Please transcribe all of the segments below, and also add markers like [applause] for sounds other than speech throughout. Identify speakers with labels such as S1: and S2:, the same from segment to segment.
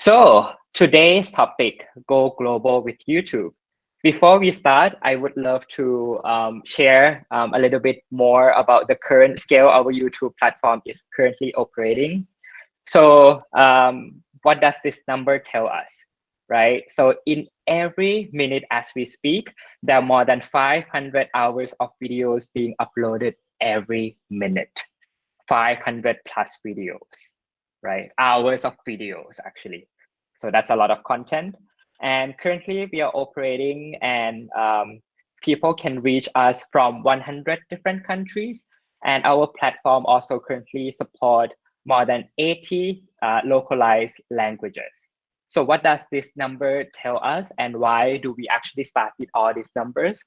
S1: So today's topic, go global with YouTube. Before we start, I would love to um, share um, a little bit more about the current scale our YouTube platform is currently operating. So um, what does this number tell us, right? So in every minute as we speak, there are more than 500 hours of videos being uploaded every minute, 500 plus videos right? Hours of videos, actually. So that's a lot of content. And currently we are operating and um, people can reach us from 100 different countries. And our platform also currently support more than 80 uh, localized languages. So what does this number tell us and why do we actually start with all these numbers?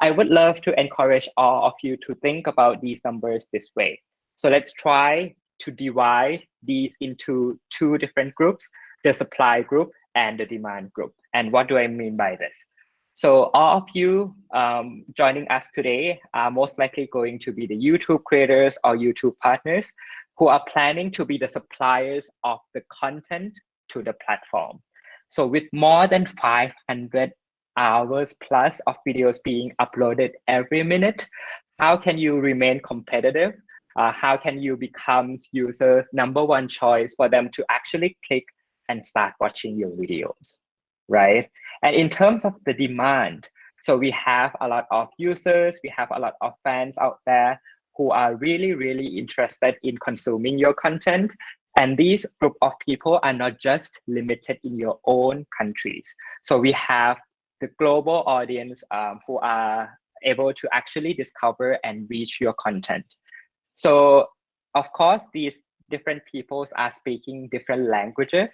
S1: I would love to encourage all of you to think about these numbers this way. So let's try to divide these into two different groups, the supply group and the demand group. And what do I mean by this? So all of you um, joining us today are most likely going to be the YouTube creators or YouTube partners who are planning to be the suppliers of the content to the platform. So with more than 500 hours plus of videos being uploaded every minute, how can you remain competitive uh, how can you become users number one choice for them to actually click and start watching your videos, right? And in terms of the demand, so we have a lot of users, we have a lot of fans out there who are really, really interested in consuming your content. And these group of people are not just limited in your own countries. So we have the global audience um, who are able to actually discover and reach your content. So of course, these different peoples are speaking different languages.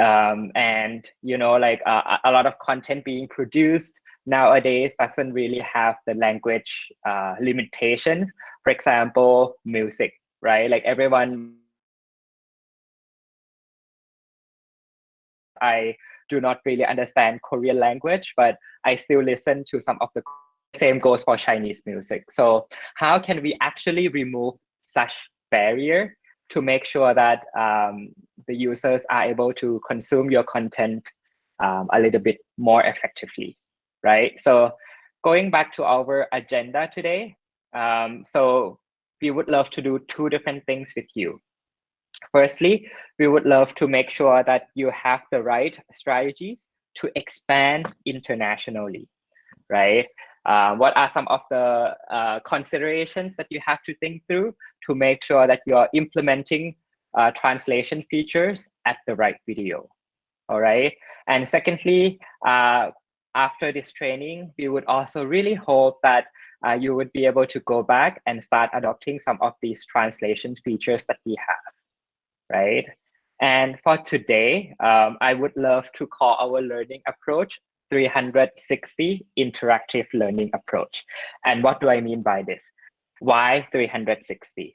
S1: Um, and, you know, like uh, a lot of content being produced nowadays doesn't really have the language uh, limitations. For example, music, right? Like everyone I do not really understand Korean language, but I still listen to some of the same goes for Chinese music. So how can we actually remove such barrier to make sure that um, the users are able to consume your content um, a little bit more effectively, right? So going back to our agenda today, um, so we would love to do two different things with you. Firstly, we would love to make sure that you have the right strategies to expand internationally, right? Uh, what are some of the uh, considerations that you have to think through to make sure that you are implementing uh, translation features at the right video? All right. And secondly, uh, after this training, we would also really hope that uh, you would be able to go back and start adopting some of these translation features that we have, right? And for today, um, I would love to call our learning approach 360 interactive learning approach. And what do I mean by this? Why 360?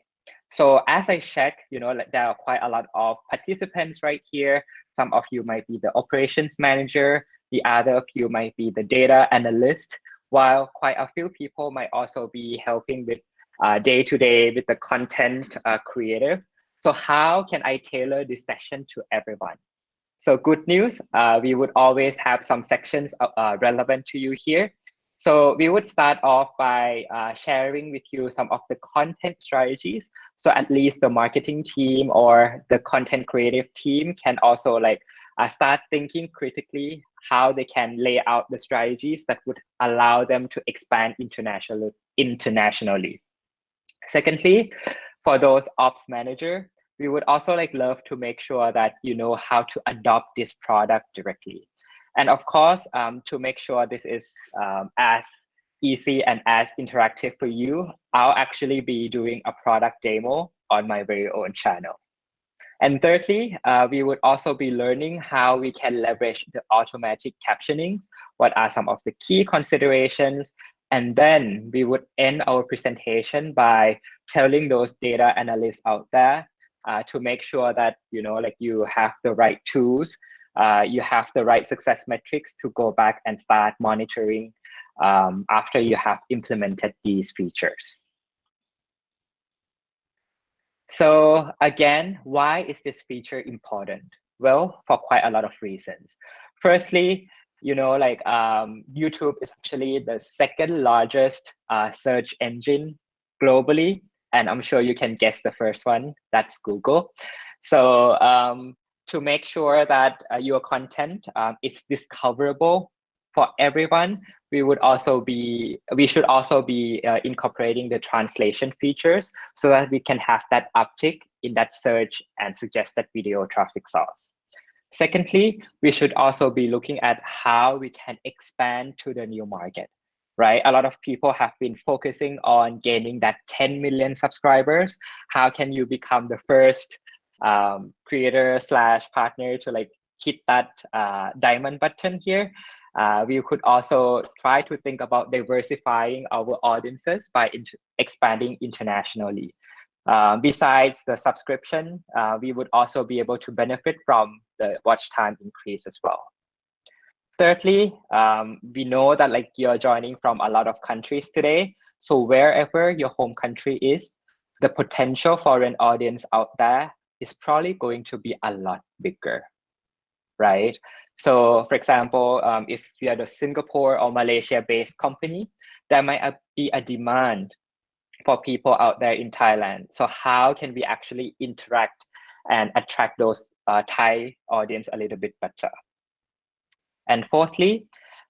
S1: So as I check, you know, there are quite a lot of participants right here. Some of you might be the operations manager. The other of you might be the data analyst, while quite a few people might also be helping with uh, day-to-day with the content uh, creative. So how can I tailor this session to everyone? So good news, uh, we would always have some sections uh, uh, relevant to you here. So we would start off by uh, sharing with you some of the content strategies. So at least the marketing team or the content creative team can also like uh, start thinking critically how they can lay out the strategies that would allow them to expand internationally. internationally. Secondly, for those ops manager, we would also like love to make sure that you know how to adopt this product directly. And of course, um, to make sure this is um, as easy and as interactive for you, I'll actually be doing a product demo on my very own channel. And thirdly, uh, we would also be learning how we can leverage the automatic captioning. What are some of the key considerations? And then we would end our presentation by telling those data analysts out there uh, to make sure that you know like you have the right tools uh, you have the right success metrics to go back and start monitoring um, after you have implemented these features so again why is this feature important Well, for quite a lot of reasons. Firstly, you know, like um, YouTube is actually the second largest uh, search engine globally. And I'm sure you can guess the first one, that's Google. So um, to make sure that uh, your content um, is discoverable for everyone, we would also be, we should also be uh, incorporating the translation features so that we can have that uptick in that search and suggested video traffic source. Secondly, we should also be looking at how we can expand to the new market, right? A lot of people have been focusing on gaining that 10 million subscribers. How can you become the first um, creator slash partner to like hit that uh, diamond button here? Uh, we could also try to think about diversifying our audiences by expanding internationally. Uh, besides the subscription, uh, we would also be able to benefit from the watch time increase as well. Thirdly, um, we know that like you're joining from a lot of countries today. So wherever your home country is, the potential for an audience out there is probably going to be a lot bigger, right? So for example, um, if you are a Singapore or Malaysia-based company, there might be a demand for people out there in Thailand. So how can we actually interact and attract those uh, Thai audience a little bit better? And fourthly,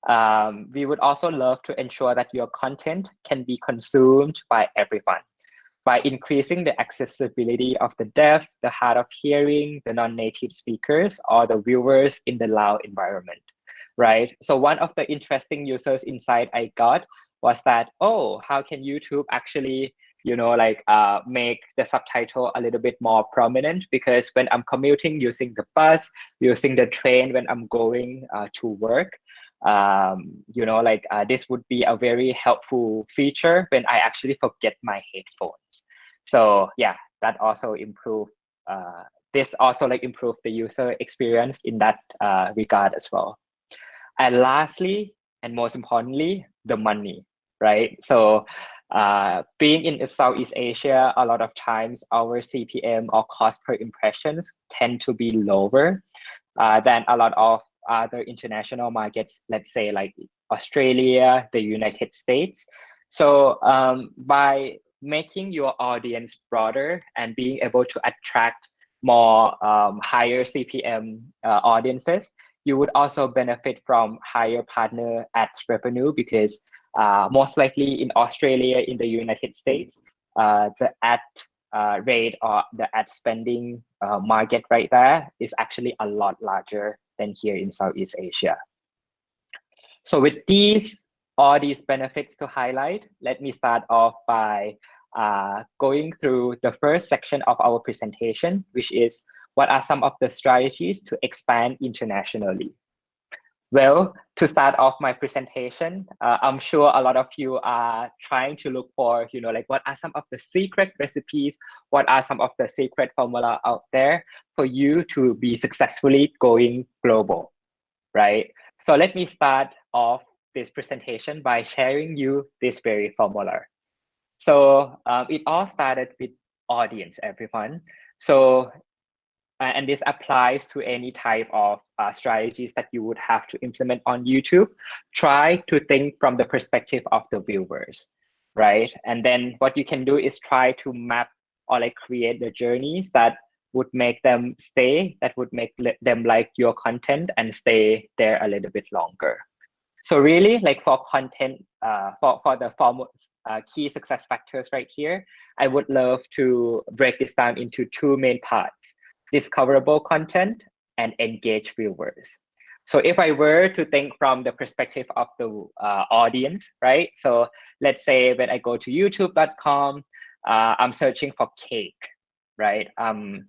S1: um, we would also love to ensure that your content can be consumed by everyone by increasing the accessibility of the deaf, the hard of hearing, the non-native speakers, or the viewers in the Lao environment, right? So one of the interesting users insight I got was that, oh, how can YouTube actually, you know, like uh, make the subtitle a little bit more prominent? Because when I'm commuting using the bus, using the train when I'm going uh, to work, um, you know, like uh, this would be a very helpful feature when I actually forget my headphones. So yeah, that also improve. Uh, this also like improve the user experience in that uh, regard as well. And lastly, and most importantly, the money, right? So uh, being in Southeast Asia, a lot of times our CPM or cost per impressions tend to be lower uh, than a lot of other international markets, let's say like Australia, the United States. So um, by making your audience broader and being able to attract more um, higher CPM uh, audiences, you would also benefit from higher partner ads revenue because most likely in Australia, in the United States, uh, the ad uh, rate or the ad spending uh, market right there is actually a lot larger than here in Southeast Asia. So with these all these benefits to highlight, let me start off by uh, going through the first section of our presentation, which is what are some of the strategies to expand internationally. Well, to start off my presentation, uh, I'm sure a lot of you are trying to look for, you know, like what are some of the secret recipes, what are some of the secret formula out there for you to be successfully going global, right? So let me start off this presentation by sharing you this very formula. So um, it all started with audience, everyone. So, and this applies to any type of uh, strategies that you would have to implement on YouTube. Try to think from the perspective of the viewers, right? And then what you can do is try to map or like create the journeys that would make them stay, that would make them like your content and stay there a little bit longer. So really like for content, uh, for, for the form, uh, key success factors right here, I would love to break this down into two main parts, discoverable content and engage viewers. So if I were to think from the perspective of the uh, audience, right? So let's say when I go to youtube.com, uh, I'm searching for cake, right? Um,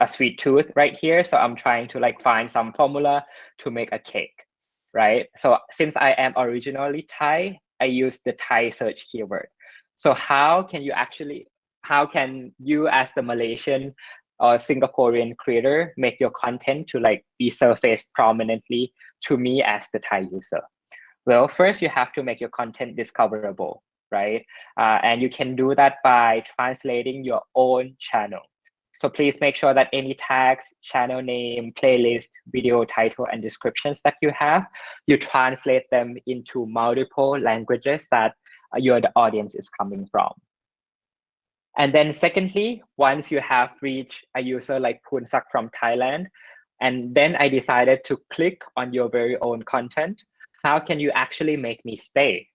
S1: a sweet tooth right here. So I'm trying to like find some formula to make a cake, right? So since I am originally Thai, I use the Thai search keyword. So how can you actually, how can you as the Malaysian or Singaporean creator make your content to like be surfaced prominently to me as the Thai user? Well, first you have to make your content discoverable, right? Uh, and you can do that by translating your own channel. So please make sure that any tags, channel name, playlist, video title, and descriptions that you have, you translate them into multiple languages that uh, your audience is coming from. And then secondly, once you have reached a user like Punsak from Thailand, and then I decided to click on your very own content, how can you actually make me stay?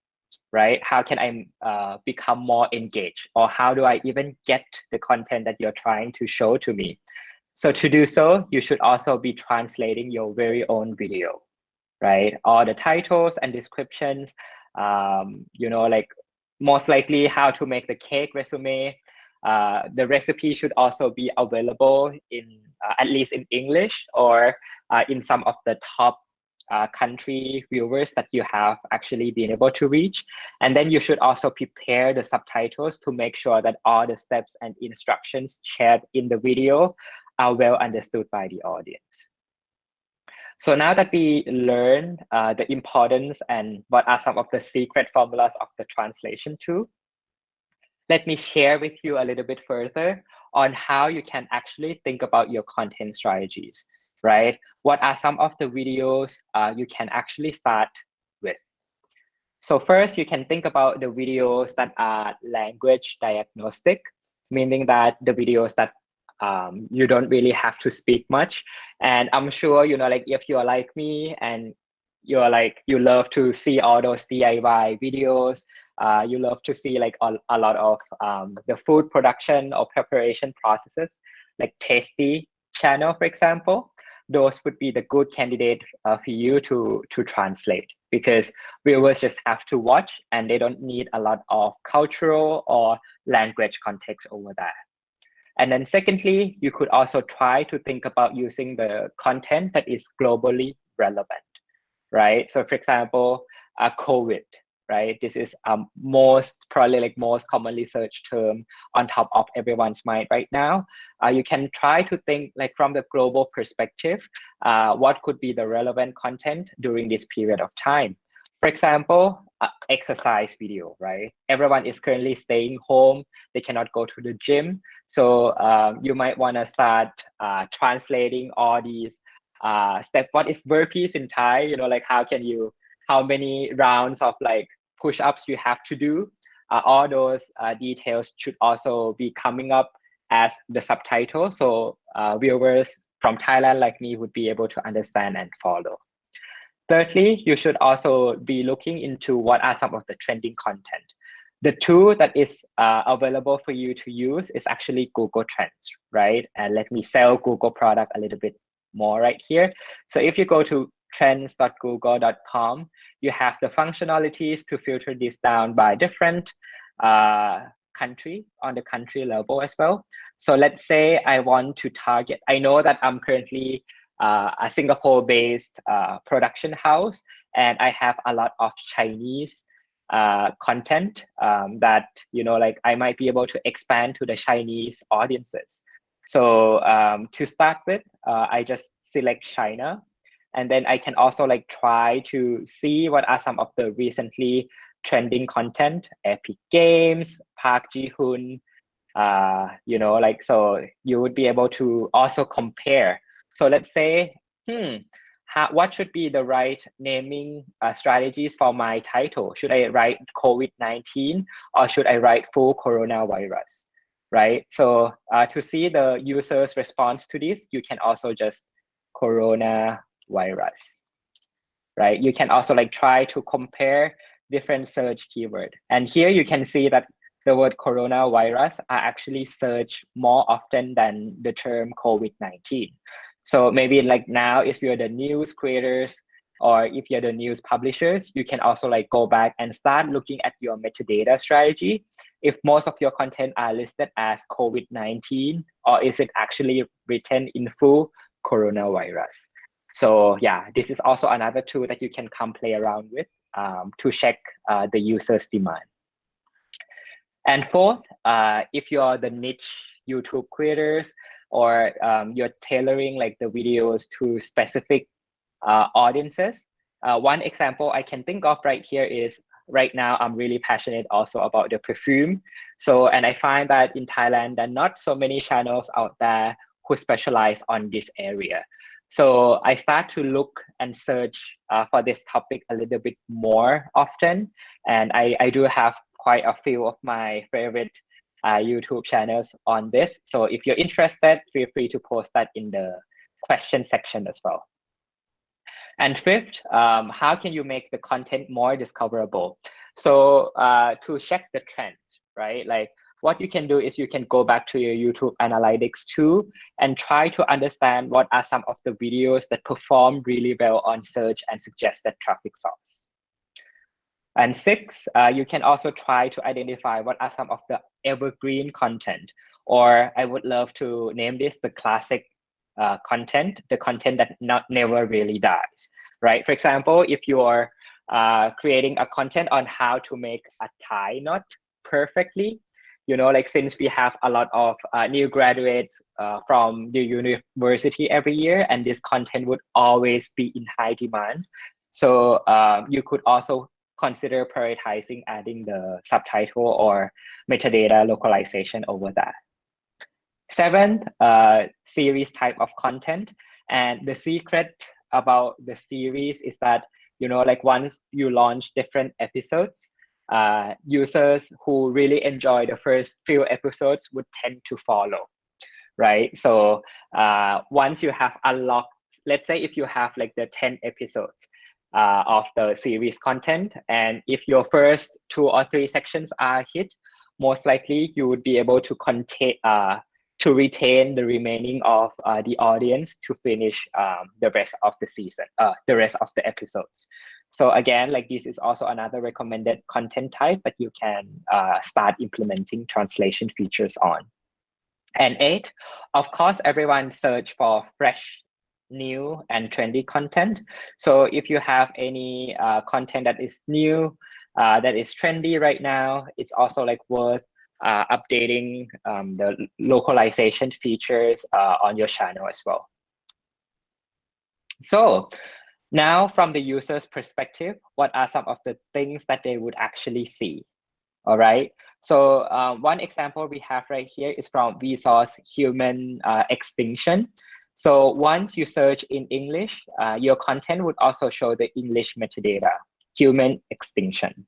S1: right? How can I uh, become more engaged? Or how do I even get the content that you're trying to show to me? So to do so, you should also be translating your very own video, right? All the titles and descriptions, um, you know, like most likely how to make the cake resume. Uh, the recipe should also be available in uh, at least in English or uh, in some of the top uh, country viewers that you have actually been able to reach. And then you should also prepare the subtitles to make sure that all the steps and instructions shared in the video are well understood by the audience. So now that we learned uh, the importance and what are some of the secret formulas of the translation tool, let me share with you a little bit further on how you can actually think about your content strategies right? What are some of the videos uh, you can actually start with? So first, you can think about the videos that are language agnostic, meaning that the videos that um, you don't really have to speak much. And I'm sure, you know, like if you're like me and you're like, you love to see all those DIY videos, uh, you love to see like a, a lot of um, the food production or preparation processes, like Tasty channel, for example those would be the good candidate uh, for you to to translate because viewers just have to watch and they don't need a lot of cultural or language context over there. And then secondly, you could also try to think about using the content that is globally relevant, right? So for example, uh, COVID, right? This is um, most probably like most commonly searched term on top of everyone's mind right now. Uh, you can try to think like from the global perspective, uh, what could be the relevant content during this period of time. For example, uh, exercise video, right? Everyone is currently staying home. They cannot go to the gym. So um, you might want to start uh, translating all these uh, step. What is burpees in Thai? You know, like how can you how many rounds of like push-ups you have to do. Uh, all those uh, details should also be coming up as the subtitle. So uh, viewers from Thailand like me would be able to understand and follow. Thirdly, you should also be looking into what are some of the trending content. The tool that is uh, available for you to use is actually Google Trends, right? And let me sell Google product a little bit more right here. So if you go to trends.google.com, you have the functionalities to filter this down by different uh, country on the country level as well. So let's say I want to target, I know that I'm currently uh, a Singapore-based uh, production house, and I have a lot of Chinese uh, content um, that, you know, like I might be able to expand to the Chinese audiences. So um, to start with, uh, I just select China and then I can also like try to see what are some of the recently trending content, Epic Games, Park Ji-hoon, uh, you know, like, so you would be able to also compare. So let's say, hmm, how, what should be the right naming uh, strategies for my title? Should I write COVID-19 or should I write full coronavirus, right? So uh, to see the user's response to this, you can also just corona virus, right? You can also like try to compare different search keyword. And here you can see that the word coronavirus are actually searched more often than the term COVID-19. So maybe like now, if you're the news creators or if you're the news publishers, you can also like go back and start looking at your metadata strategy. If most of your content are listed as COVID-19, or is it actually written in full coronavirus? So yeah, this is also another tool that you can come play around with um, to check uh, the user's demand. And fourth, uh, if you're the niche YouTube creators or um, you're tailoring like the videos to specific uh, audiences, uh, one example I can think of right here is right now I'm really passionate also about the perfume. So, and I find that in Thailand, there are not so many channels out there who specialize on this area. So I start to look and search uh, for this topic a little bit more often. And I, I do have quite a few of my favorite uh, YouTube channels on this. So if you're interested, feel free to post that in the question section as well. And fifth, um, how can you make the content more discoverable? So uh, to check the trends, right? Like what you can do is you can go back to your YouTube analytics too and try to understand what are some of the videos that perform really well on search and suggested traffic source. And six, uh, you can also try to identify what are some of the evergreen content, or I would love to name this the classic uh, content, the content that not never really dies, right? For example, if you're uh, creating a content on how to make a tie knot perfectly, you know, like since we have a lot of uh, new graduates uh, from the university every year, and this content would always be in high demand. So um, you could also consider prioritizing adding the subtitle or metadata localization over that. Seventh, uh, series type of content. And the secret about the series is that, you know, like once you launch different episodes, uh, users who really enjoy the first few episodes would tend to follow, right? So uh, once you have unlocked, let's say if you have like the 10 episodes, uh, of the series content. And if your first two or three sections are hit, most likely you would be able to contain uh, to retain the remaining of uh, the audience to finish um, the rest of the season, uh, the rest of the episodes. So again, like this is also another recommended content type, but you can uh, start implementing translation features on. And eight, of course, everyone search for fresh new and trendy content. So if you have any uh, content that is new, uh, that is trendy right now, it's also like worth uh, updating um, the localization features uh, on your channel as well. So now from the user's perspective, what are some of the things that they would actually see? All right. So uh, one example we have right here is from Vsauce human uh, extinction. So once you search in English, uh, your content would also show the English metadata, human extinction.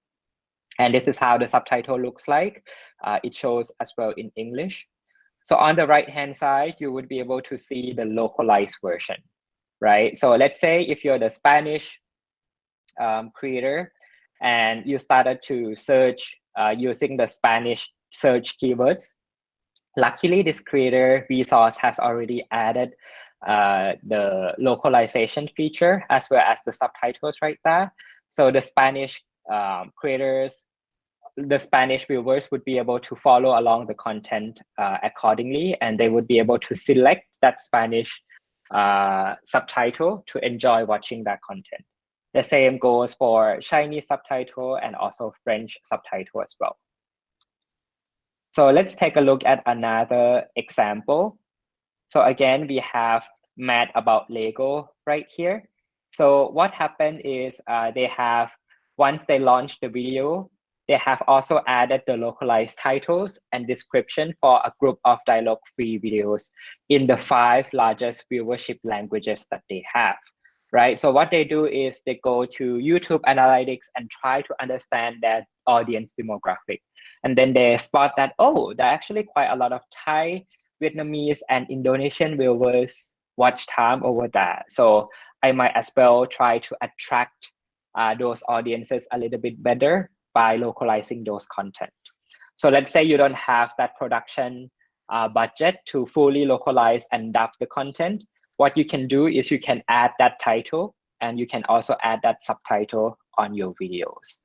S1: And this is how the subtitle looks like. Uh, it shows as well in English. So on the right-hand side, you would be able to see the localized version, right? So let's say if you're the Spanish um, creator and you started to search uh, using the Spanish search keywords, Luckily, this creator Vsauce has already added uh, the localization feature as well as the subtitles right there. So the Spanish um, creators, the Spanish viewers would be able to follow along the content uh, accordingly, and they would be able to select that Spanish uh, subtitle to enjoy watching that content. The same goes for Chinese subtitle and also French subtitle as well. So let's take a look at another example. So again, we have Matt About Lego right here. So what happened is uh, they have, once they launched the video, they have also added the localized titles and description for a group of dialogue-free videos in the five largest viewership languages that they have, right? So what they do is they go to YouTube analytics and try to understand their audience demographic. And then they spot that, oh, there are actually quite a lot of Thai, Vietnamese, and Indonesian viewers watch time over that. So I might as well try to attract uh, those audiences a little bit better by localizing those content. So let's say you don't have that production uh, budget to fully localize and dub the content. What you can do is you can add that title and you can also add that subtitle on your videos.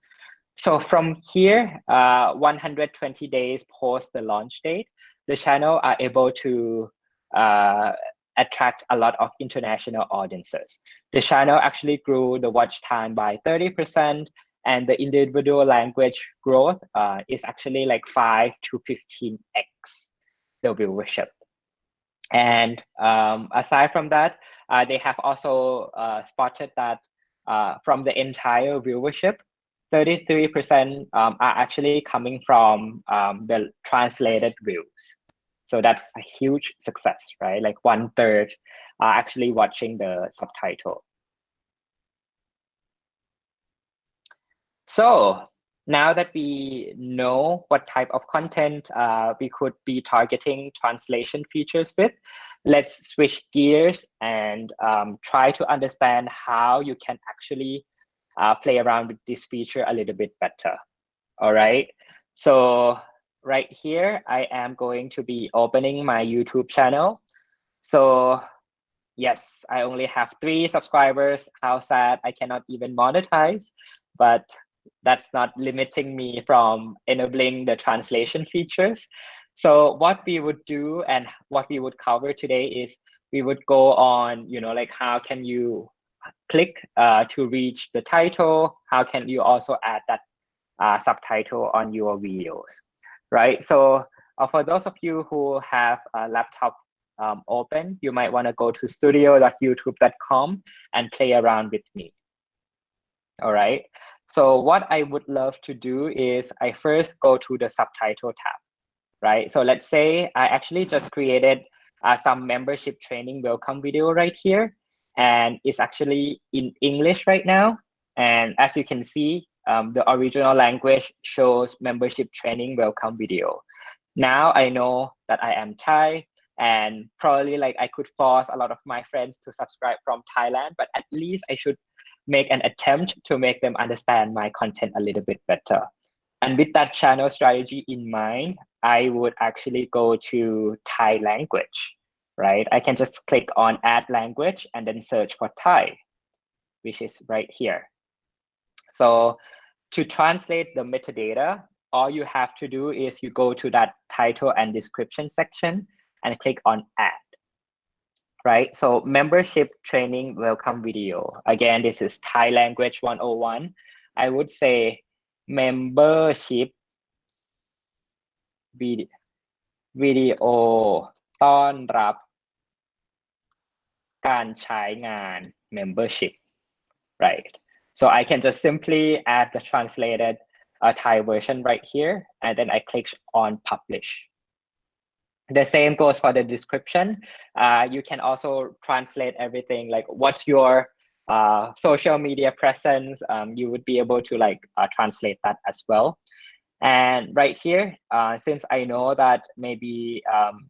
S1: So from here, uh, 120 days post the launch date, the channel are able to uh, attract a lot of international audiences. The channel actually grew the watch time by 30% and the individual language growth uh, is actually like 5 to 15x the viewership. And um, aside from that, uh, they have also uh, spotted that uh, from the entire viewership, 33% um, are actually coming from um, the translated views. So that's a huge success, right? Like one third are actually watching the subtitle. So now that we know what type of content uh, we could be targeting translation features with, let's switch gears and um, try to understand how you can actually uh, play around with this feature a little bit better. All right. So right here, I am going to be opening my YouTube channel. So yes, I only have three subscribers. How sad I cannot even monetize, but that's not limiting me from enabling the translation features. So what we would do and what we would cover today is we would go on, you know, like how can you click uh, to reach the title? How can you also add that uh, subtitle on your videos, right? So uh, for those of you who have a laptop um, open, you might want to go to studio.youtube.com and play around with me. All right. So what I would love to do is I first go to the subtitle tab, right? So let's say I actually just created uh, some membership training welcome video right here, and it's actually in English right now. And as you can see, um, the original language shows membership training welcome video. Now I know that I am Thai and probably like I could force a lot of my friends to subscribe from Thailand, but at least I should make an attempt to make them understand my content a little bit better. And with that channel strategy in mind, I would actually go to Thai language, right? I can just click on add language and then search for Thai, which is right here. So to translate the metadata, all you have to do is you go to that title and description section and click on add right? So membership training welcome video. Again, this is Thai language 101. I would say membership video ต้อนรับการใช้งาน membership right so I can just simply add the translated uh, Thai version right here and then I click on publish the same goes for the description. Uh, you can also translate everything like what's your uh, social media presence. Um, you would be able to like uh, translate that as well. And right here, uh, since I know that maybe um,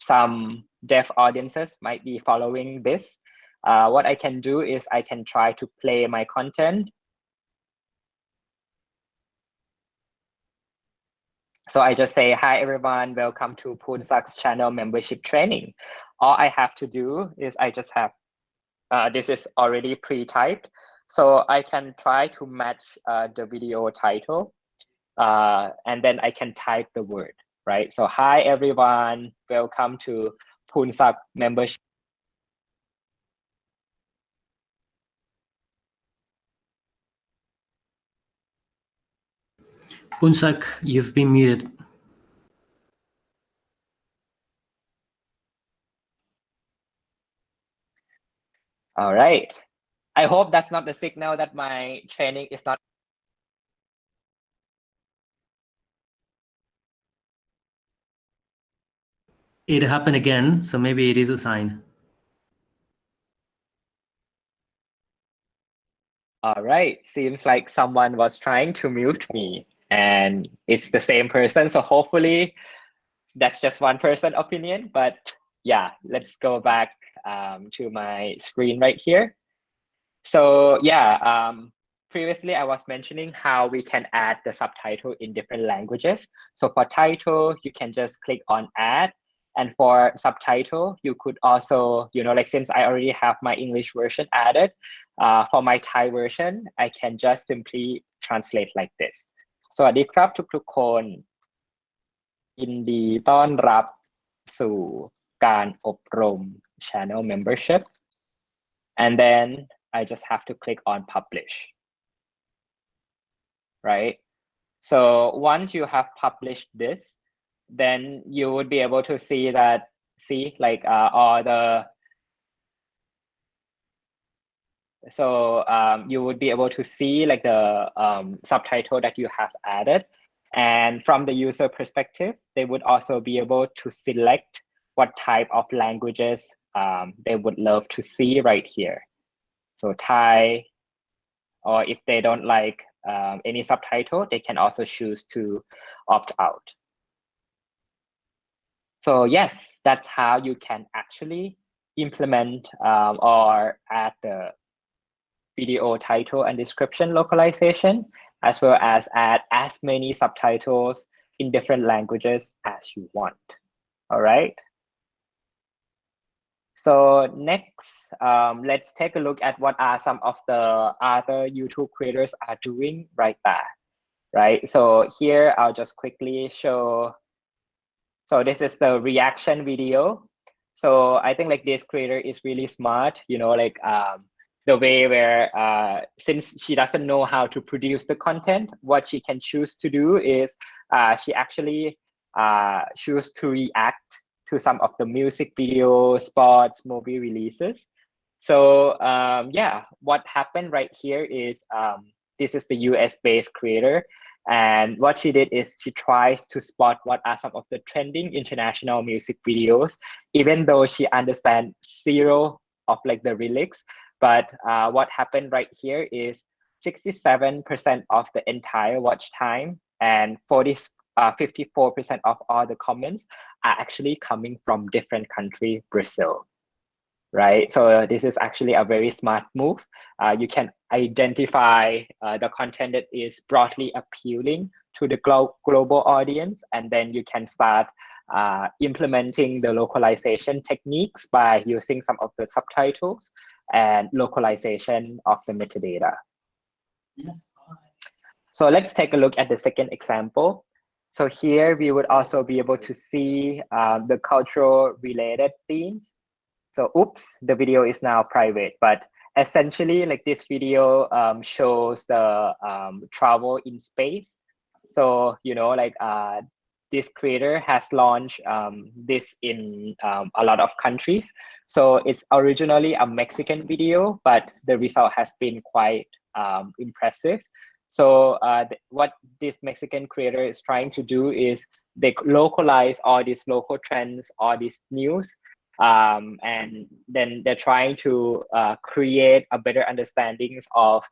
S1: some deaf audiences might be following this, uh, what I can do is I can try to play my content So I just say, hi, everyone, welcome to Poonsak's channel membership training. All I have to do is I just have, uh, this is already pre-typed. So I can try to match uh, the video title uh, and then I can type the word, right? So hi, everyone, welcome to Poonsak membership
S2: Poonsak, you've been muted.
S1: All right. I hope that's not the signal that my training is not.
S2: It happened again, so maybe it is a sign.
S1: All right. Seems like someone was trying to mute me and it's the same person. So hopefully that's just one person opinion, but yeah, let's go back um, to my screen right here. So yeah, um, previously I was mentioning how we can add the subtitle in different languages. So for title, you can just click on add. And for subtitle, you could also, you know, like since I already have my English version added, uh, for my Thai version, I can just simply translate like this. สวัสดีครับทุกๆคนยินดีต้อนรับสู่การอบรม channel membership and then I just have to click on publish right so once you have published this then you would be able to see that see like uh, all the So um, you would be able to see like the um, subtitle that you have added. And from the user perspective, they would also be able to select what type of languages um, they would love to see right here. So Thai, or if they don't like um, any subtitle, they can also choose to opt out. So yes, that's how you can actually implement um, or add the video title and description localization, as well as add as many subtitles in different languages as you want. All right. So next, um, let's take a look at what are some of the other YouTube creators are doing right there, right? So here, I'll just quickly show. So this is the reaction video. So I think like this creator is really smart, you know, like um, the way where uh, since she doesn't know how to produce the content, what she can choose to do is uh, she actually uh, choose to react to some of the music video, sports, movie releases. So um, yeah, what happened right here is um, this is the US based creator. And what she did is she tries to spot what are some of the trending international music videos, even though she understands zero of like the lyrics. But uh, what happened right here is 67% of the entire watch time and 40, uh, 54% of all the comments are actually coming from different country, Brazil, right? So this is actually a very smart move. Uh, you can identify uh, the content that is broadly appealing to the glo global audience, and then you can start uh, implementing the localization techniques by using some of the subtitles and localization of the metadata. Yes. So let's take a look at the second example. So here we would also be able to see um, the cultural related themes. So oops, the video is now private, but essentially like this video um, shows the um, travel in space. So, you know, like uh, this creator has launched um, this in um, a lot of countries. So it's originally a Mexican video, but the result has been quite um, impressive. So uh, th what this Mexican creator is trying to do is they localize all these local trends, all these news, um, and then they're trying to uh, create a better understandings of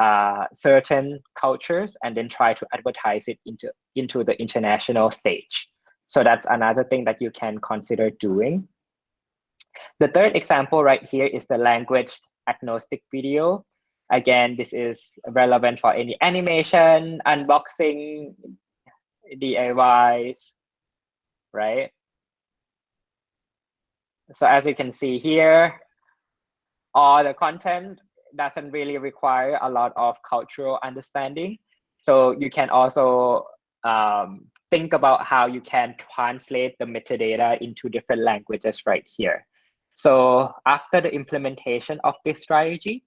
S1: uh, certain cultures and then try to advertise it into, into the international stage. So that's another thing that you can consider doing. The third example right here is the language agnostic video. Again, this is relevant for any animation, unboxing, DIYs, right? So as you can see here, all the content doesn't really require a lot of cultural understanding. So you can also um, think about how you can translate the metadata into different languages right here. So after the implementation of this strategy,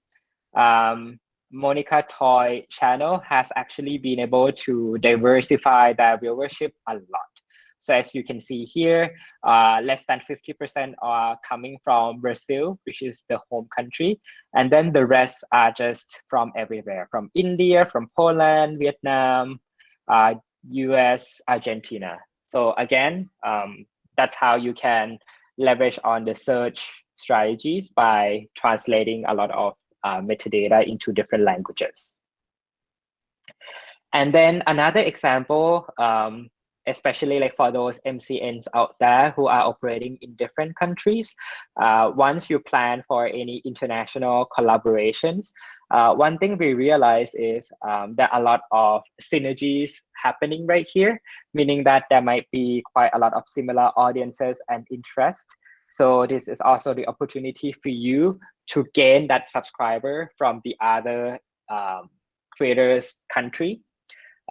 S1: um, Monica Toy channel has actually been able to diversify their viewership a lot. So as you can see here, uh, less than 50% are coming from Brazil, which is the home country. And then the rest are just from everywhere, from India, from Poland, Vietnam, uh, US, Argentina. So again, um, that's how you can leverage on the search strategies by translating a lot of uh, metadata into different languages. And then another example, um, especially like for those MCNs out there who are operating in different countries, uh, once you plan for any international collaborations, uh, one thing we realize is um, a lot of synergies happening right here, meaning that there might be quite a lot of similar audiences and interest. So this is also the opportunity for you to gain that subscriber from the other um, creators country.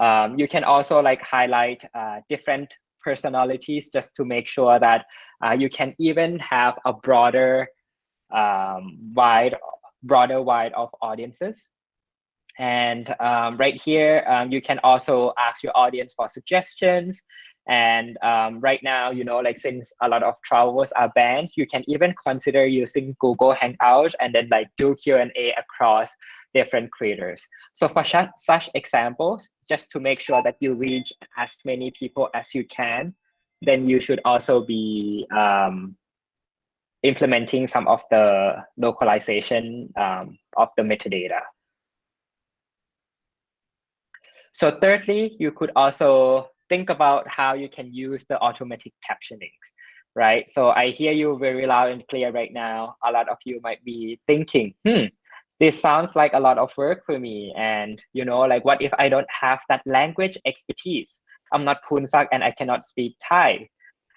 S1: Um, you can also like highlight uh, different personalities just to make sure that uh, you can even have a broader um, wide broader wide of audiences. And um, right here um, you can also ask your audience for suggestions And um, right now, you know, like since a lot of travels are banned, you can even consider using Google Hangout and then like do Q&A across different creators. So for such examples, just to make sure that you reach as many people as you can, then you should also be um, implementing some of the localization um, of the metadata. So thirdly, you could also think about how you can use the automatic captionings, right? So I hear you very loud and clear right now. A lot of you might be thinking, hmm, this sounds like a lot of work for me. And, you know, like what if I don't have that language expertise? I'm not Punsak and I cannot speak Thai.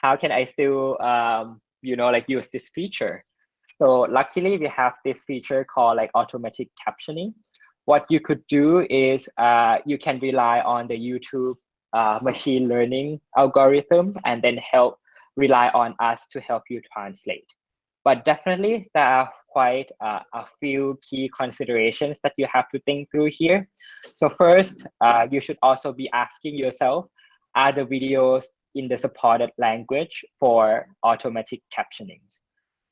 S1: How can I still, um, you know, like use this feature? So luckily we have this feature called like automatic captioning. What you could do is uh, you can rely on the YouTube uh, machine learning algorithm and then help rely on us to help you translate. But definitely there are quite uh, a few key considerations that you have to think through here. So first, uh, you should also be asking yourself, are the videos in the supported language for automatic captionings?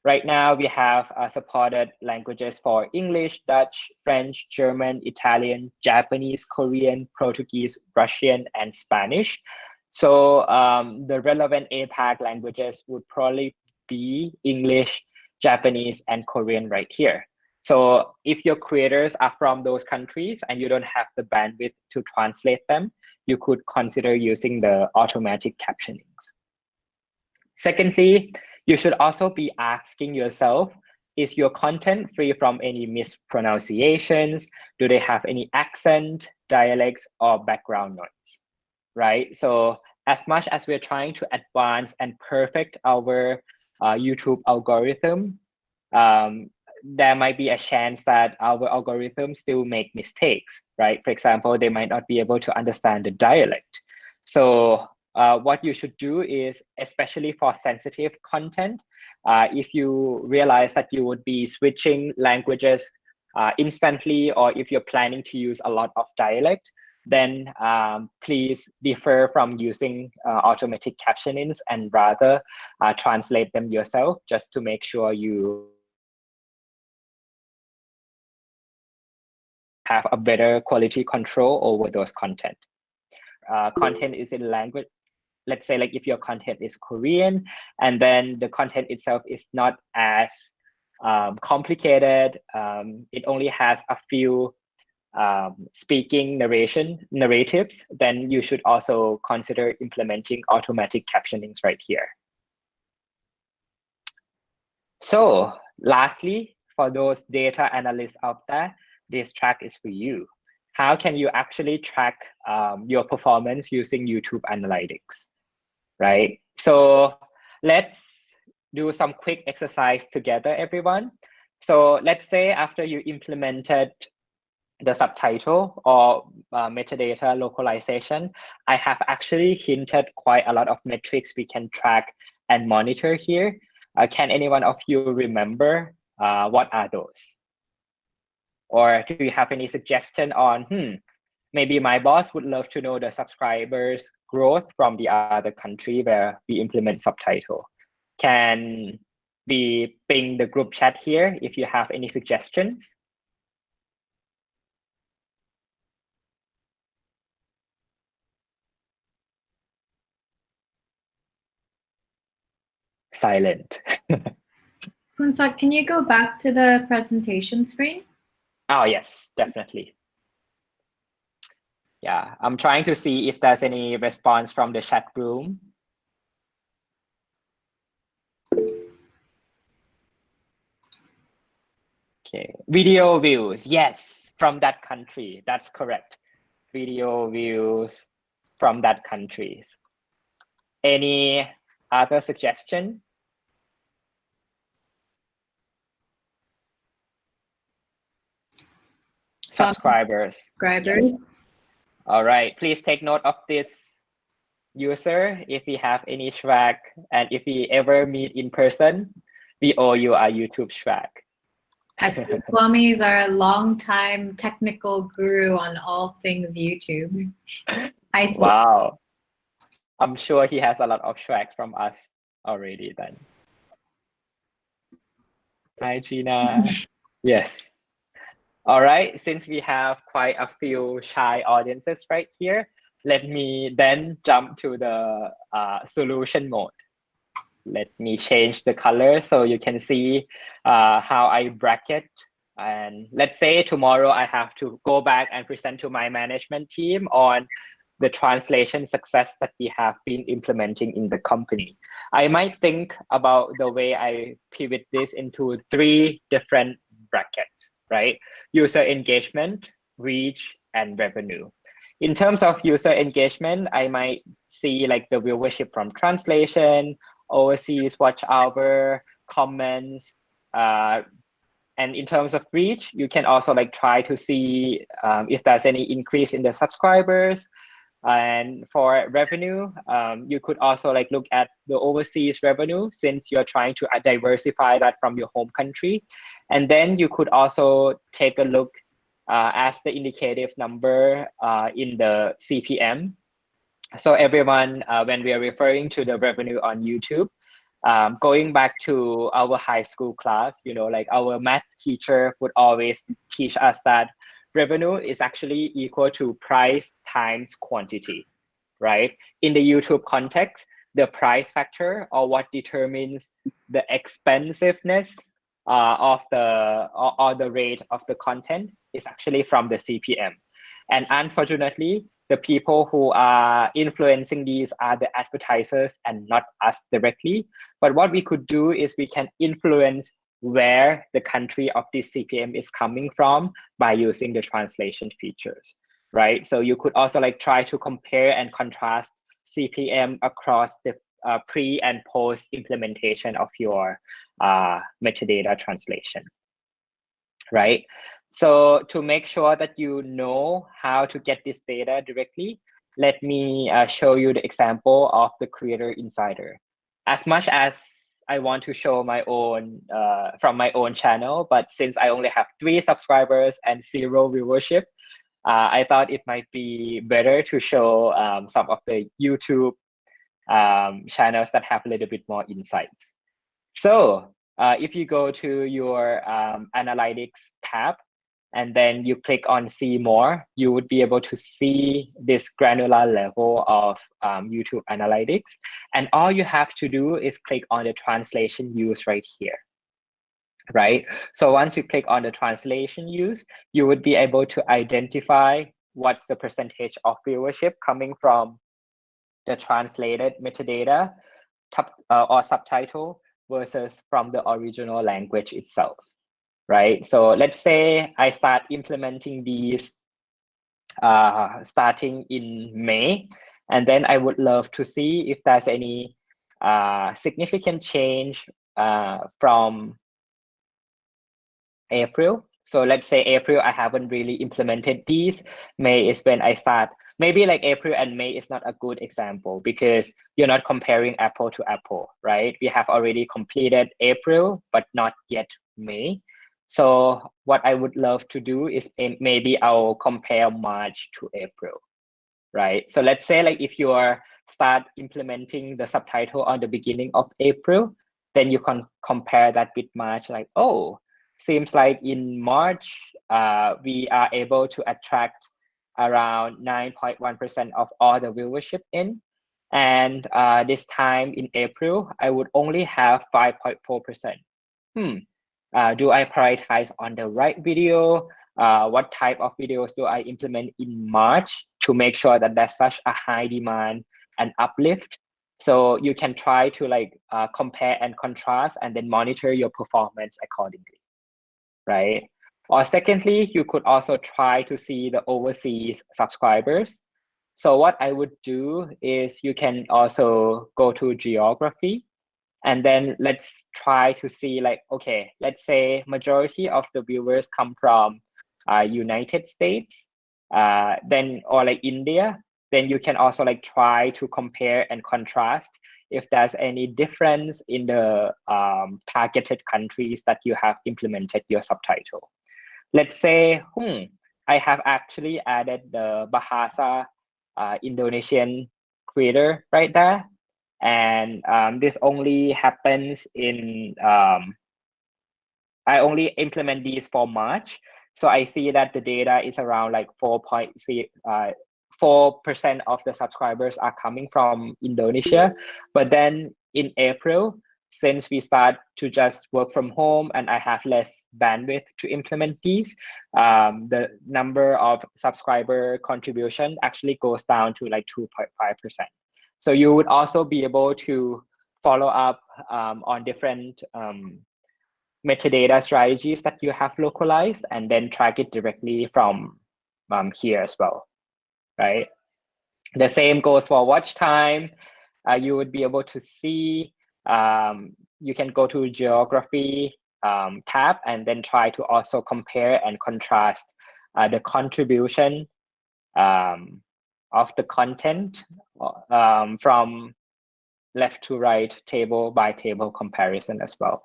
S1: Right now, we have uh, supported languages for English, Dutch, French, German, Italian, Japanese, Korean, Portuguese, Russian, and Spanish. So um, the relevant APAC languages would probably be English, Japanese, and Korean right here. So if your creators are from those countries and you don't have the bandwidth to translate them, you could consider using the automatic captionings. Secondly, you should also be asking yourself, is your content free from any mispronunciations? Do they have any accent, dialects, or background noise, right? So as much as we're trying to advance and perfect our uh, YouTube algorithm, um, there might be a chance that our algorithm still make mistakes, right? For example, they might not be able to understand the dialect. So uh, what you should do is, especially for sensitive content, uh, if you realize that you would be switching languages uh, instantly, or if you're planning to use a lot of dialect, then um, please defer from using uh, automatic captionings and rather uh, translate them yourself just to make sure you have a better quality control over those content. Uh, content is in language let's say like if your content is Korean and then the content itself is not as um, complicated, um, it only has a few um, speaking narration narratives, then you should also consider implementing automatic captionings right here. So lastly, for those data analysts out there, this track is for you. How can you actually track um, your performance using YouTube Analytics? Right? So let's do some quick exercise together, everyone. So let's say after you implemented the subtitle or uh, metadata localization, I have actually hinted quite a lot of metrics we can track and monitor here. Uh, can anyone of you remember uh, what are those? Or do you have any suggestion on, hmm, maybe my boss would love to know the subscribers growth from the other country where we implement subtitle. Can we ping the group chat here if you have any suggestions? Silent. [laughs]
S3: Punsak, can you go back to the presentation screen?
S1: Oh, yes, definitely yeah, I'm trying to see if there's any response from the chat room. Okay, video views, yes, from that country, that's correct. Video views from that countries. Any other suggestion? Subscribers.
S3: Subscribers. Yes.
S1: All right, please take note of this user. If we have any swag and if we ever meet in person, we owe you a YouTube swag. [laughs]
S3: Swami is our longtime technical guru on all things YouTube.
S1: Hi, wow. I'm sure he has a lot of tracks from us already then. Hi, Gina. [laughs] yes. All right, since we have quite a few shy audiences right here, let me then jump to the uh, solution mode. Let me change the color so you can see uh, how I bracket. And let's say tomorrow I have to go back and present to my management team on the translation success that we have been implementing in the company. I might think about the way I pivot this into three different brackets, right? User engagement, reach, and revenue. In terms of user engagement, I might see like the viewership from translation, overseas watch hour, comments, uh, and in terms of reach, you can also like try to see um, if there's any increase in the subscribers, and for revenue, um, you could also like look at the overseas revenue since you're trying to uh, diversify that from your home country. And then you could also take a look uh, as the indicative number uh, in the CPM. So everyone, uh, when we are referring to the revenue on YouTube, um, going back to our high school class, you know, like our math teacher would always teach us that revenue is actually equal to price times quantity, right? In the YouTube context, the price factor or what determines the expensiveness uh, of the or, or the rate of the content is actually from the CPM. And unfortunately, the people who are influencing these are the advertisers and not us directly. But what we could do is we can influence where the country of this CPM is coming from by using the translation features, right? So you could also like try to compare and contrast CPM across the uh, pre and post implementation of your uh, metadata translation, right? So to make sure that you know how to get this data directly, let me uh, show you the example of the Creator Insider. As much as I want to show my own uh, from my own channel, but since I only have three subscribers and zero viewership, uh, I thought it might be better to show um, some of the YouTube um, channels that have a little bit more insights. So uh, if you go to your um, analytics tab, and then you click on see more, you would be able to see this granular level of um, YouTube analytics. And all you have to do is click on the translation use right here, right? So once you click on the translation use, you would be able to identify what's the percentage of viewership coming from the translated metadata uh, or subtitle versus from the original language itself right? So let's say I start implementing these uh, starting in May, and then I would love to see if there's any uh, significant change uh, from April. So let's say April, I haven't really implemented these. May is when I start. Maybe like April and May is not a good example because you're not comparing apple to apple, right? We have already completed April, but not yet May. So what I would love to do is maybe I'll compare March to April, right? So let's say like if you are start implementing the subtitle on the beginning of April, then you can compare that with March like, oh, seems like in March, uh, we are able to attract around 9.1% of all the viewership in. And uh, this time in April, I would only have 5.4%. Hmm, uh, do I prioritize on the right video? Uh, what type of videos do I implement in March to make sure that there's such a high demand and uplift? So you can try to like uh, compare and contrast and then monitor your performance accordingly, right? Or secondly, you could also try to see the overseas subscribers. So what I would do is you can also go to geography and then let's try to see like okay let's say majority of the viewers come from uh, united states uh, then or like india then you can also like try to compare and contrast if there's any difference in the um, targeted countries that you have implemented your subtitle let's say hmm i have actually added the bahasa uh, indonesian creator right there. And um, this only happens in, um, I only implement these for March. So I see that the data is around like 4.4% uh, of the subscribers are coming from Indonesia. But then in April, since we start to just work from home and I have less bandwidth to implement these, um, the number of subscriber contribution actually goes down to like 2.5%. So you would also be able to follow up um, on different um, metadata strategies that you have localized and then track it directly from um, here as well, right? The same goes for watch time. Uh, you would be able to see, um, you can go to geography um, tab and then try to also compare and contrast uh, the contribution um, of the content um, from left to right table by table comparison as well.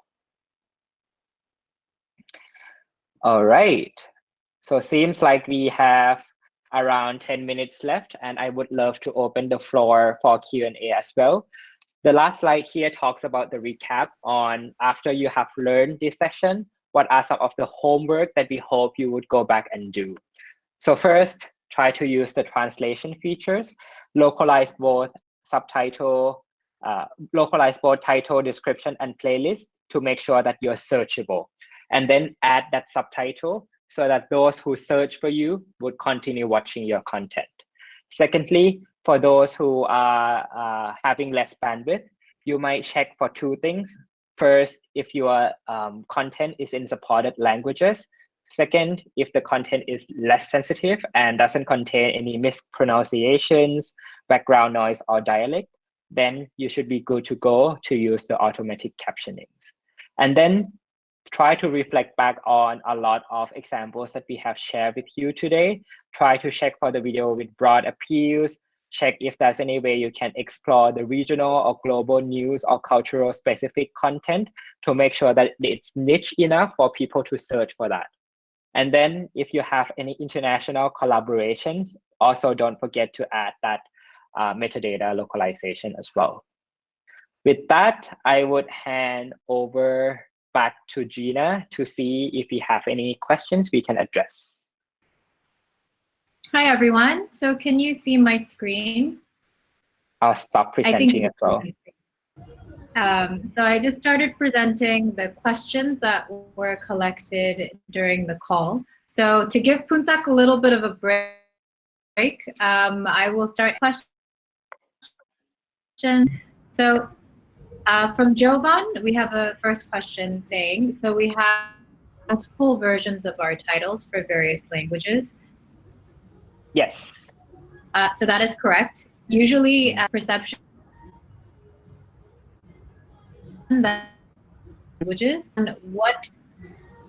S1: All right. So seems like we have around 10 minutes left and I would love to open the floor for Q&A as well. The last slide here talks about the recap on after you have learned this session, what are some of the homework that we hope you would go back and do. So first, try to use the translation features, localize both subtitle, uh, localize both title, description, and playlist to make sure that you're searchable and then add that subtitle so that those who search for you would continue watching your content. Secondly, for those who are uh, having less bandwidth, you might check for two things. First, if your um, content is in supported languages. Second, if the content is less sensitive and doesn't contain any mispronunciations, background noise, or dialect, then you should be good to go to use the automatic captionings. And then try to reflect back on a lot of examples that we have shared with you today. Try to check for the video with broad appeals, check if there's any way you can explore the regional or global news or cultural specific content to make sure that it's niche enough for people to search for that. And then if you have any international collaborations, also don't forget to add that uh, metadata localization as well. With that, I would hand over back to Gina to see if we have any questions we can address.
S3: Hi, everyone. So can you see my screen?
S1: I'll stop presenting as well.
S3: Um, so I just started presenting the questions that were collected during the call. So to give Poonsak a little bit of a break, um, I will start questions. So uh, from Jovan, we have a first question saying, so we have multiple versions of our titles for various languages.
S1: Yes.
S3: Uh, so that is correct. Usually uh, perception languages and what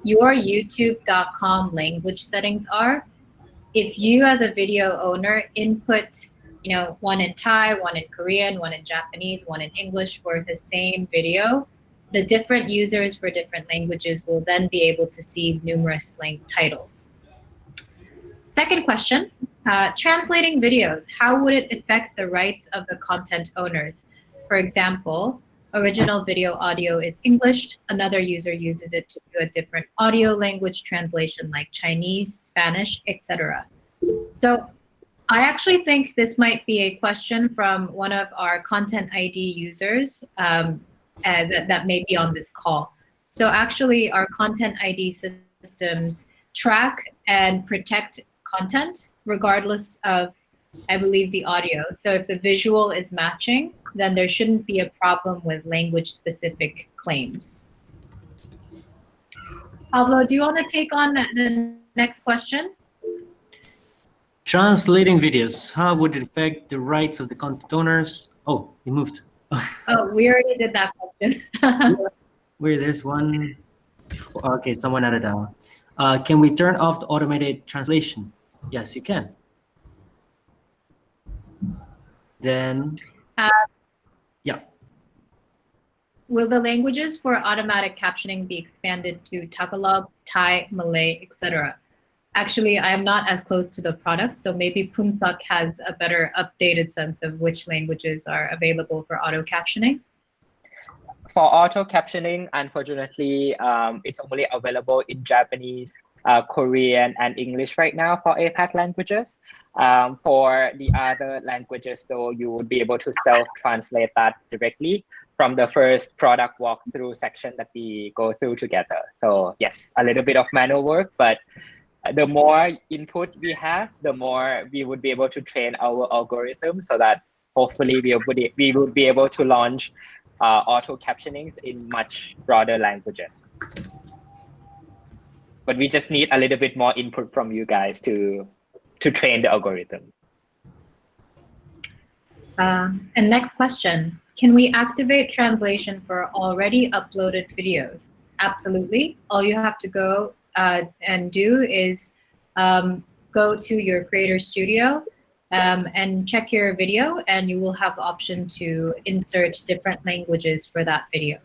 S3: your youtube.com language settings are. If you as a video owner input you know, one in Thai, one in Korean, one in Japanese, one in English for the same video, the different users for different languages will then be able to see numerous link titles. Second question, uh, translating videos, how would it affect the rights of the content owners? For example, original video audio is English, another user uses it to do a different audio language translation like Chinese, Spanish, etc. So I actually think this might be a question from one of our content ID users um, uh, that, that may be on this call. So actually our content ID systems track and protect content regardless of, I believe, the audio. So if the visual is matching, then there shouldn't be a problem with language specific claims. Pablo, do you want to take on the next question?
S2: Translating videos, how would it affect the rights of the content owners? Oh, you moved. [laughs]
S3: oh, we already did that question. [laughs]
S2: Where there's one. Okay, someone added that Uh, can we turn off the automated translation? Yes, you can. Then, uh, yeah.
S3: Will the languages for automatic captioning be expanded to Tagalog, Thai, Malay, etc.? Actually, I'm not as close to the product, so maybe Poonsak has a better updated sense of which languages are available for auto captioning.
S1: For auto captioning, unfortunately, um, it's only available in Japanese, uh, Korean, and English right now for APAC languages. Um, for the other languages, though, you would be able to self-translate that directly from the first product walkthrough section that we go through together. So yes, a little bit of manual work, but the more input we have, the more we would be able to train our algorithm so that hopefully we would, we would be able to launch uh, auto captionings in much broader languages. But we just need a little bit more input from you guys to, to train the algorithm.
S3: Uh, and next question, can we activate translation for already uploaded videos? Absolutely. All you have to go uh, and do is um, go to your Creator Studio um, and check your video and you will have option to insert different languages for that video.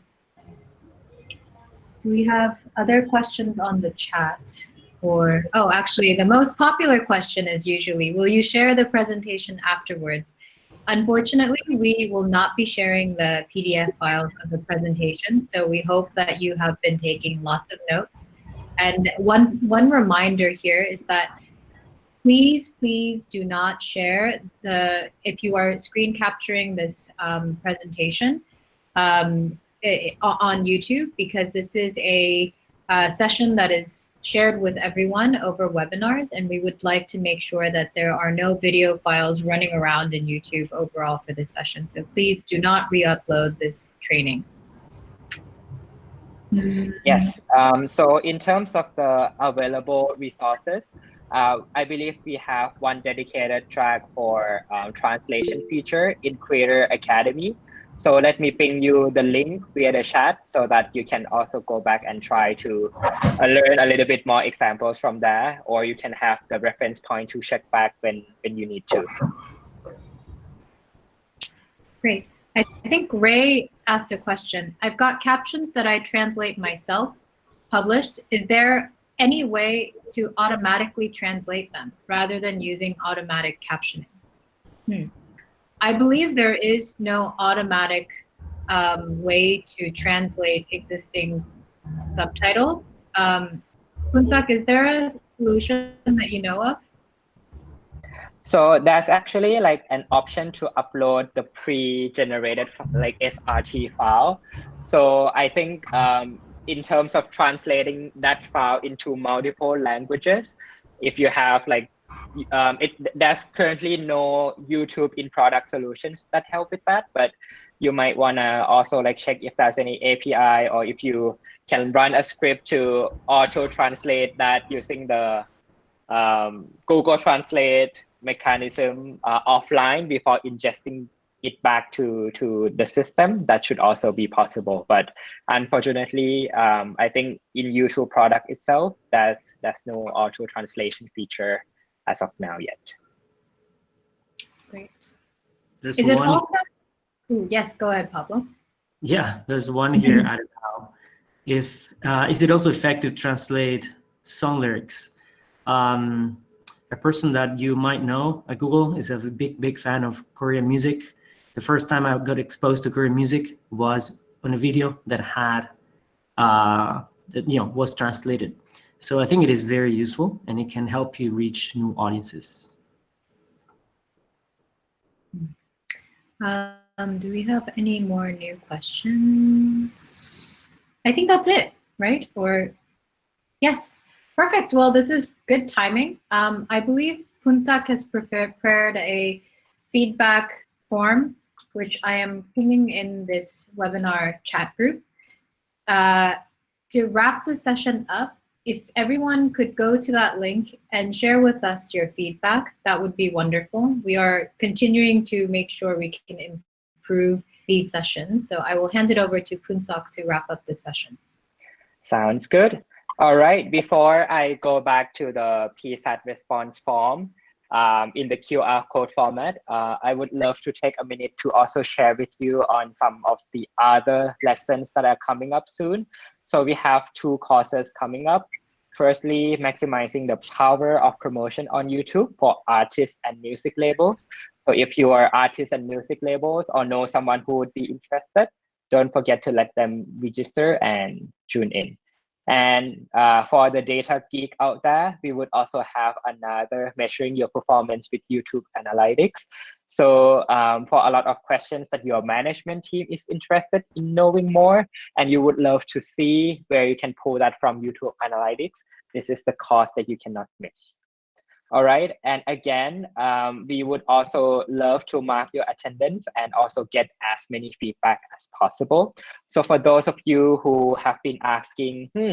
S3: Do we have other questions on the chat? Or, oh, actually, the most popular question is usually, will you share the presentation afterwards? Unfortunately, we will not be sharing the PDF files of the presentation, so we hope that you have been taking lots of notes. And one, one reminder here is that please, please do not share the, if you are screen capturing this um, presentation um, on YouTube, because this is a, a session that is shared with everyone over webinars, and we would like to make sure that there are no video files running around in YouTube overall for this session. So please do not re-upload this training.
S1: Yes. Um, so in terms of the available resources, uh, I believe we have one dedicated track for um, translation feature in Creator Academy. So let me ping you the link via the chat so that you can also go back and try to uh, learn a little bit more examples from there, or you can have the reference point to check back when, when you need to.
S3: Great. I think Ray asked a question. I've got captions that I translate myself published. Is there any way to automatically translate them rather than using automatic captioning? Hmm. I believe there is no automatic um, way to translate existing subtitles. Um, is there a solution that you know of?
S1: So there's actually like an option to upload the pre-generated like SRT file. So I think um, in terms of translating that file into multiple languages, if you have like, um, it there's currently no YouTube in product solutions that help with that, but you might wanna also like check if there's any API or if you can run a script to auto translate that using the um, Google Translate mechanism uh, offline before ingesting it back to to the system. That should also be possible but unfortunately um, i think in YouTube product itself there's there's no auto translation feature as of now yet.
S3: Great. There's is one... it also Ooh, yes go ahead pablo.
S2: Yeah there's one here I don't know. If uh, is it also effective to translate song lyrics? Um, a person that you might know at Google is a big, big fan of Korean music. The first time I got exposed to Korean music was on a video that had, uh, that, you know, was translated. So I think it is very useful and it can help you reach new audiences.
S3: Um, do we have any more new questions? I think that's it, right? Or yes. Perfect. Well, this is good timing. Um, I believe Poonsak has prepared a feedback form, which I am pinging in this webinar chat group. Uh, to wrap the session up, if everyone could go to that link and share with us your feedback, that would be wonderful. We are continuing to make sure we can improve these sessions. So I will hand it over to Poonsak to wrap up this session.
S1: Sounds good. All right, before I go back to the PSAT response form um, in the QR code format, uh, I would love to take a minute to also share with you on some of the other lessons that are coming up soon. So we have two courses coming up. firstly, maximizing the power of promotion on YouTube for artists and music labels. So if you are artists and music labels or know someone who would be interested, don't forget to let them register and tune in. And uh, for the data geek out there, we would also have another measuring your performance with YouTube Analytics. So um, for a lot of questions that your management team is interested in knowing more, and you would love to see where you can pull that from YouTube Analytics, this is the course that you cannot miss. All right, and again, um, we would also love to mark your attendance and also get as many feedback as possible. So for those of you who have been asking, hmm,